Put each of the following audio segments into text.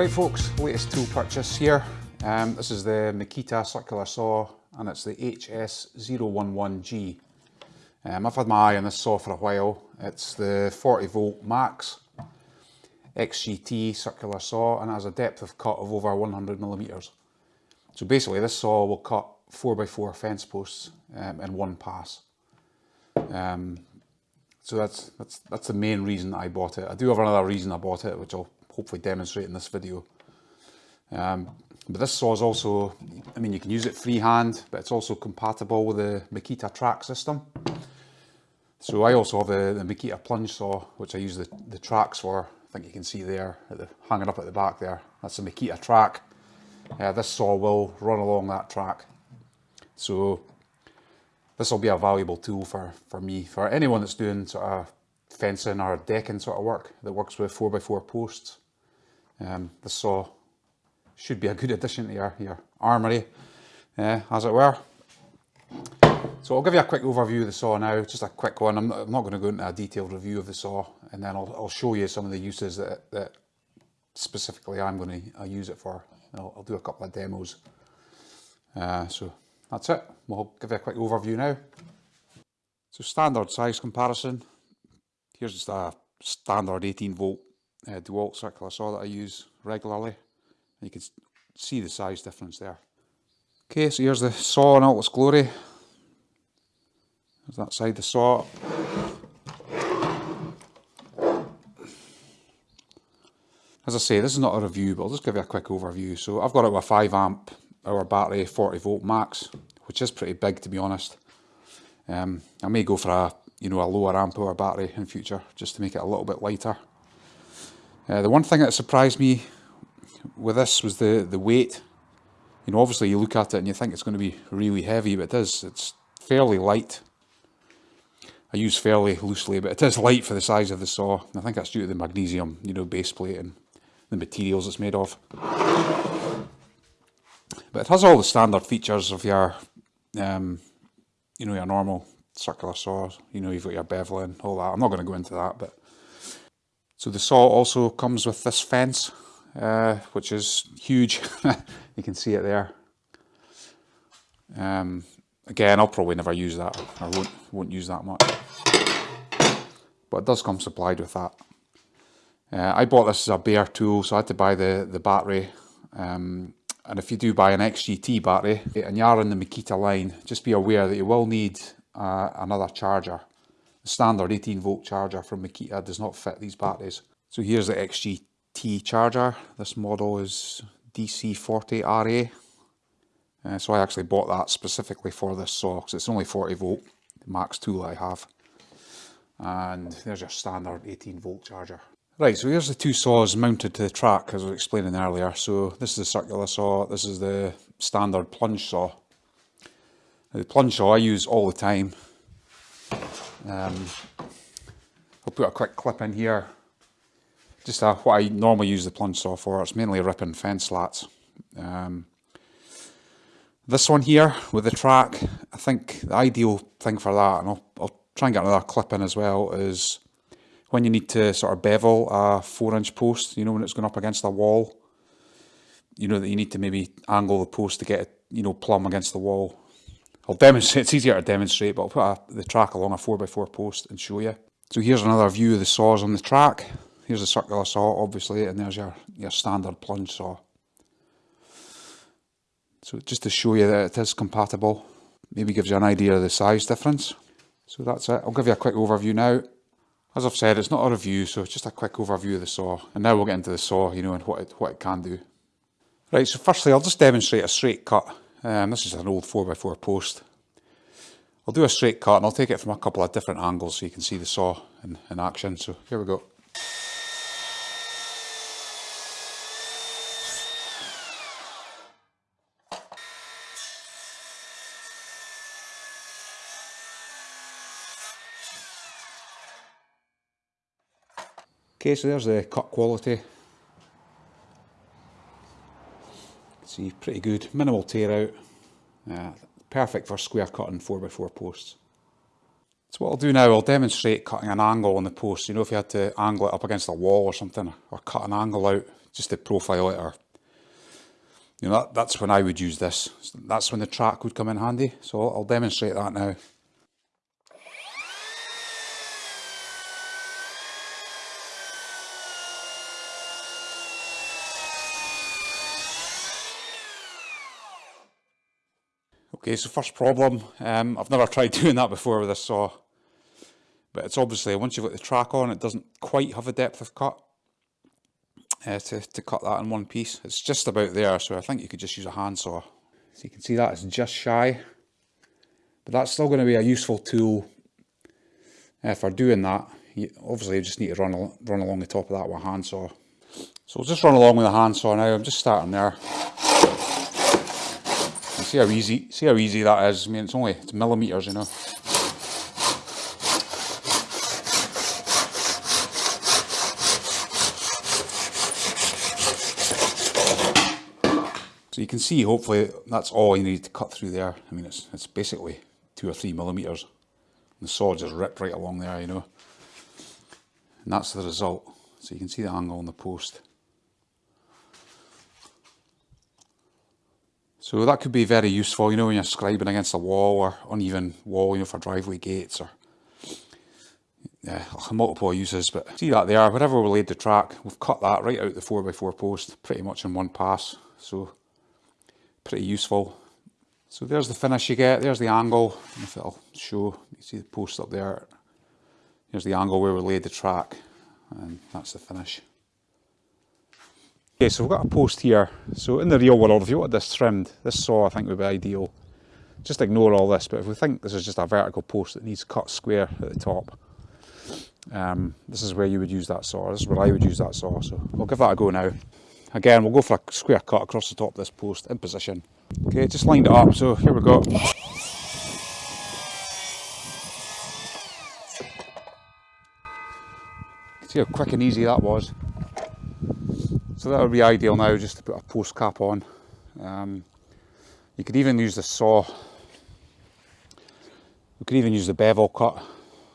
Alright folks, latest tool purchase here. Um, this is the Makita circular saw and it's the HS011G. Um, I've had my eye on this saw for a while. It's the 40 volt max XGT circular saw and it has a depth of cut of over 100 millimeters. So basically this saw will cut 4x4 fence posts um, in one pass. Um, so that's, that's, that's the main reason I bought it. I do have another reason I bought it, which I'll hopefully demonstrate in this video. Um, but this saw is also, I mean, you can use it freehand, but it's also compatible with the Makita track system. So I also have the, the Makita plunge saw, which I use the, the tracks for. I think you can see there, the, hanging up at the back there. That's a Makita track. Uh, this saw will run along that track. So this will be a valuable tool for, for me, for anyone that's doing sort of fencing or decking sort of work that works with 4x4 posts. Um, this saw should be a good addition to your, your armoury, uh, as it were. So I'll give you a quick overview of the saw now, just a quick one. I'm not, I'm not going to go into a detailed review of the saw, and then I'll, I'll show you some of the uses that, that specifically I'm going to use it for. I'll, I'll do a couple of demos. Uh, so that's it. We'll give you a quick overview now. So standard size comparison. Here's just a standard 18 volt uh, DeWalt circular saw that I use regularly. You can see the size difference there. Okay, so here's the saw in all its glory. There's that side of the saw. As I say, this is not a review, but I'll just give you a quick overview. So I've got it with a 5 amp hour battery, 40 volt max, which is pretty big to be honest. Um, I may go for a you know a lower amp hour battery in future just to make it a little bit lighter. Uh, the one thing that surprised me with this was the, the weight. You know, obviously you look at it and you think it's going to be really heavy, but it is. It's fairly light. I use fairly loosely, but it is light for the size of the saw. I think that's due to the magnesium, you know, base plate and the materials it's made of. But it has all the standard features of your, um, you know, your normal circular saws, You know, you've got your beveling, all that. I'm not going to go into that, but so the saw also comes with this fence, uh, which is huge. you can see it there. Um, again, I'll probably never use that. I won't, won't use that much. But it does come supplied with that. Uh, I bought this as a bare tool, so I had to buy the, the battery. Um, and if you do buy an XGT battery and you are in the Makita line, just be aware that you will need uh, another charger the standard 18 volt charger from Makita does not fit these batteries. So here's the XGT charger. This model is DC40RA. Uh, so I actually bought that specifically for this saw because it's only 40 volt, the max tool I have. And there's your standard 18 volt charger. Right, so here's the two saws mounted to the track as I was explaining earlier. So this is the circular saw, this is the standard plunge saw. The plunge saw I use all the time um, I'll put a quick clip in here. Just what I normally use the plunge saw for. It's mainly ripping fence slats. Um, this one here with the track, I think the ideal thing for that, and I'll, I'll try and get another clip in as well, is when you need to sort of bevel a four inch post, you know, when it's going up against a wall, you know that you need to maybe angle the post to get it, you know, plumb against the wall. I'll demonstrate, it's easier to demonstrate, but I'll put a, the track along a 4x4 post and show you. So here's another view of the saws on the track. Here's the circular saw, obviously, and there's your, your standard plunge saw. So just to show you that it is compatible, maybe gives you an idea of the size difference. So that's it. I'll give you a quick overview now. As I've said, it's not a review, so it's just a quick overview of the saw. And now we'll get into the saw, you know, and what it, what it can do. Right, so firstly, I'll just demonstrate a straight cut. Um, this is an old 4x4 post. I'll do a straight cut and I'll take it from a couple of different angles so you can see the saw in, in action. So here we go. Okay, so there's the cut quality. See, pretty good. Minimal tear out. Uh, perfect for square cutting 4x4 posts. So what I'll do now, I'll demonstrate cutting an angle on the post. You know, if you had to angle it up against a wall or something, or cut an angle out just to profile it or you know, that, that's when I would use this. That's when the track would come in handy. So I'll demonstrate that now. Okay, so first problem, um, I've never tried doing that before with this saw, but it's obviously, once you've got the track on, it doesn't quite have a depth of cut uh, to, to cut that in one piece. It's just about there, so I think you could just use a handsaw. So you can see that it's just shy, but that's still going to be a useful tool uh, for doing that. You, obviously, you just need to run, run along the top of that with a handsaw. So we'll just run along with a handsaw now. I'm just starting there. See how easy, see how easy that is. I mean, it's only it's millimeters, you know. So you can see, hopefully, that's all you need to cut through there. I mean, it's, it's basically two or three millimetres. The saw just ripped right along there, you know. And that's the result. So you can see the angle on the post. So that could be very useful, you know, when you're scribing against a wall or uneven wall, you know, for driveway gates or yeah, multiple uses, but see that there, wherever we laid the track, we've cut that right out the 4x4 post, pretty much in one pass. So pretty useful. So there's the finish you get, there's the angle, if it'll show, you see the post up there, Here's the angle where we laid the track, and that's the finish. So we've got a post here, so in the real world, if you wanted this trimmed, this saw I think would be ideal. Just ignore all this, but if we think this is just a vertical post that needs cut square at the top, um, this is where you would use that saw, this is where I would use that saw, so we'll give that a go now. Again, we'll go for a square cut across the top of this post in position. Okay, just lined it up, so here we go. See how quick and easy that was. So that would be ideal now, just to put a post cap on. Um, you could even use the saw. We could even use the bevel cut.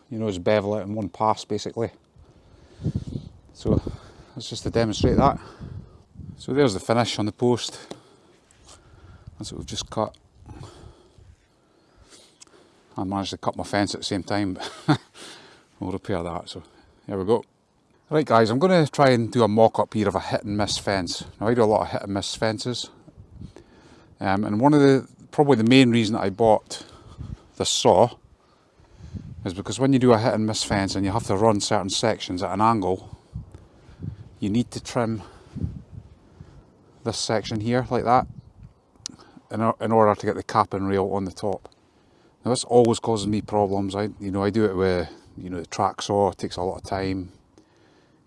You know, just bevel it in one pass, basically. So that's just to demonstrate that. So there's the finish on the post. That's what we've just cut. I managed to cut my fence at the same time, but we'll repair that. So there we go. Right guys, I'm going to try and do a mock-up here of a hit and miss fence. Now I do a lot of hit and miss fences. Um, and one of the, probably the main reason I bought the saw is because when you do a hit and miss fence and you have to run certain sections at an angle, you need to trim this section here like that in, in order to get the cap and rail on the top. Now this always causes me problems. I you know I do it with you know the track saw, it takes a lot of time.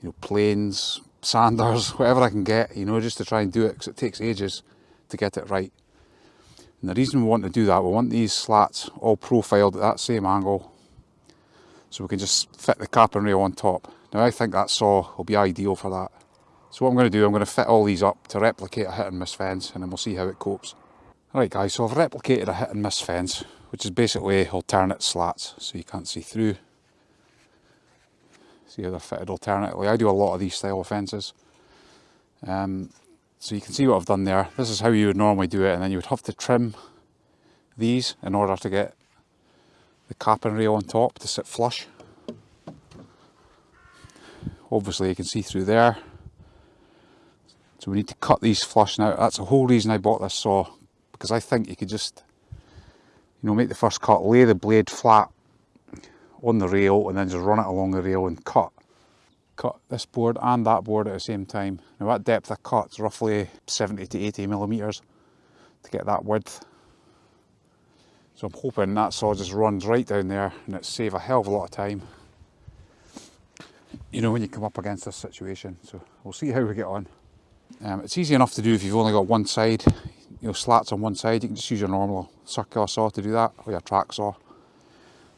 You know planes, sanders, whatever I can get, you know, just to try and do it because it takes ages to get it right. And the reason we want to do that, we want these slats all profiled at that same angle so we can just fit the cap and rail on top. Now I think that saw will be ideal for that. So what I'm going to do, I'm going to fit all these up to replicate a hit and miss fence and then we'll see how it copes. Alright guys, so I've replicated a hit and miss fence, which is basically alternate slats, so you can't see through. See how they're fitted alternately. I do a lot of these style of fences. Um, so you can see what I've done there. This is how you would normally do it and then you would have to trim these in order to get the cap and rail on top to sit flush. Obviously you can see through there so we need to cut these flush now. That's the whole reason I bought this saw, because I think you could just, you know, make the first cut, lay the blade flat on the rail and then just run it along the rail and cut. Cut this board and that board at the same time. Now that depth of cut is roughly 70 to 80 millimetres to get that width. So I'm hoping that saw just runs right down there and it save a hell of a lot of time. You know, when you come up against this situation. So we'll see how we get on. Um, it's easy enough to do if you've only got one side, you know, slats on one side, you can just use your normal circular saw to do that, or your track saw.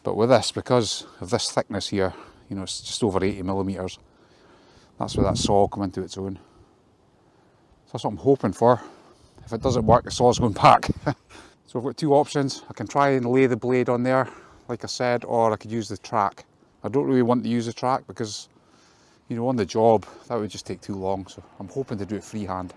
But with this, because of this thickness here, you know, it's just over 80 millimetres, that's where that saw will come into its own. So that's what I'm hoping for. If it doesn't work, the saw's going back. so I've got two options. I can try and lay the blade on there, like I said, or I could use the track. I don't really want to use the track because you know, on the job, that would just take too long, so I'm hoping to do it freehand.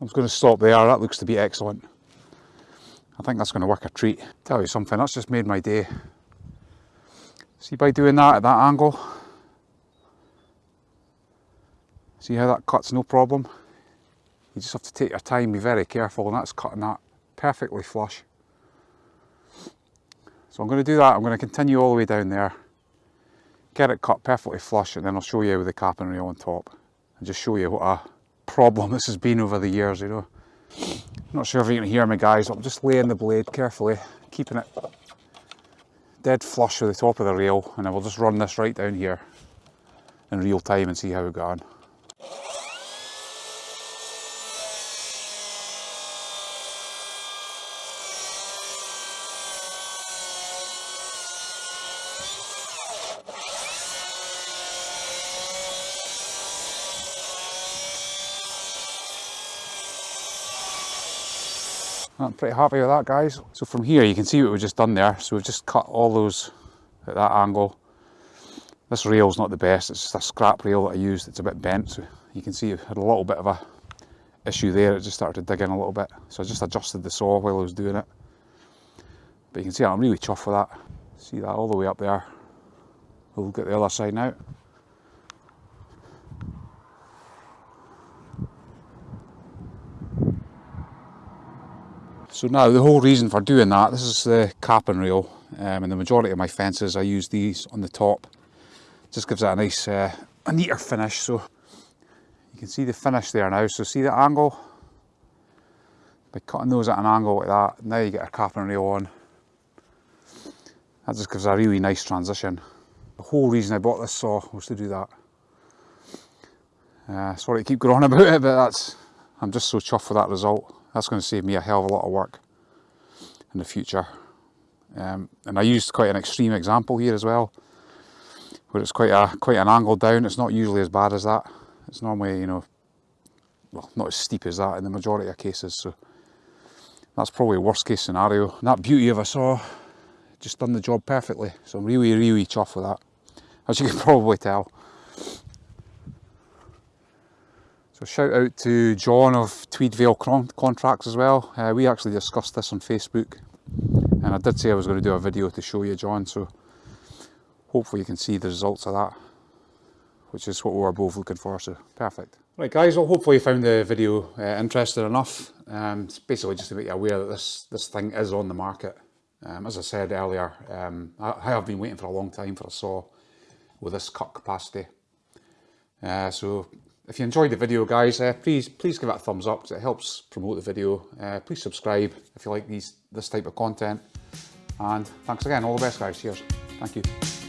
I'm just going to stop there, that looks to be excellent. I think that's going to work a treat. Tell you something, that's just made my day. See by doing that at that angle, see how that cuts no problem? You just have to take your time, be very careful, and that's cutting that perfectly flush. So I'm going to do that, I'm going to continue all the way down there, get it cut perfectly flush, and then I'll show you with the cap and rail on top, and just show you what a problem this has been over the years, you know. Not sure if you can hear me guys, I'm just laying the blade carefully, keeping it dead flush with the top of the rail and I will just run this right down here in real time and see how we go I'm pretty happy with that guys. So from here you can see what we've just done there. So we've just cut all those at that angle. This rail's not the best, it's just a scrap rail that I used, it's a bit bent. So you can see it had a little bit of a issue there, it just started to dig in a little bit. So I just adjusted the saw while I was doing it. But you can see I'm really chuffed with that. See that all the way up there. We'll at the other side now. So now the whole reason for doing that, this is the cap and rail um, and the majority of my fences I use these on the top. Just gives it a nice, uh, a neater finish so you can see the finish there now. So see the angle? By cutting those at an angle like that, now you get a cap and rail on. That just gives a really nice transition. The whole reason I bought this saw was to do that. Uh, sorry to keep going on about it, but that's I'm just so chuffed with that result. That's going to save me a hell of a lot of work in the future. Um, and I used quite an extreme example here as well, where it's quite a quite an angle down. It's not usually as bad as that. It's normally, you know, well, not as steep as that in the majority of cases. So that's probably worst case scenario. And that beauty of a saw just done the job perfectly. So I'm really, really chuffed with that, as you can probably tell. So shout out to John of Tweedvale Contracts as well. Uh, we actually discussed this on Facebook and I did say I was going to do a video to show you John so hopefully you can see the results of that which is what we were both looking for so perfect. Right guys, well hopefully you found the video uh, interesting enough. Um, it's basically just to make you aware that this, this thing is on the market. Um, as I said earlier, um, I, I have been waiting for a long time for a saw with this cut capacity. Uh, so if you enjoyed the video guys, uh, please please give it a thumbs up it helps promote the video. Uh, please subscribe if you like these this type of content. And thanks again, all the best guys, cheers. Thank you.